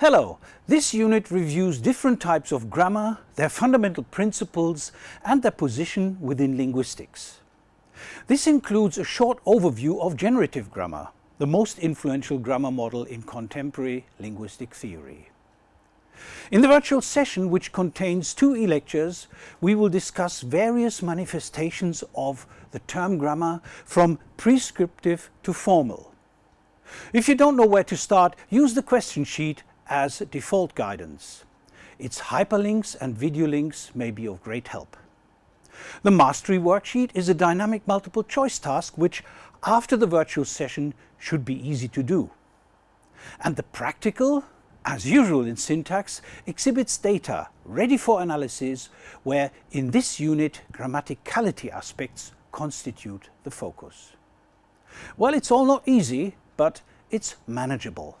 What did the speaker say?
Hello, this unit reviews different types of grammar, their fundamental principles and their position within linguistics. This includes a short overview of generative grammar, the most influential grammar model in contemporary linguistic theory. In the virtual session, which contains two e-lectures, we will discuss various manifestations of the term grammar from prescriptive to formal. If you don't know where to start, use the question sheet as default guidance. Its hyperlinks and video links may be of great help. The Mastery worksheet is a dynamic multiple choice task which, after the virtual session, should be easy to do. And the practical, as usual in syntax, exhibits data ready for analysis where in this unit grammaticality aspects constitute the focus. Well, it's all not easy, but it's manageable.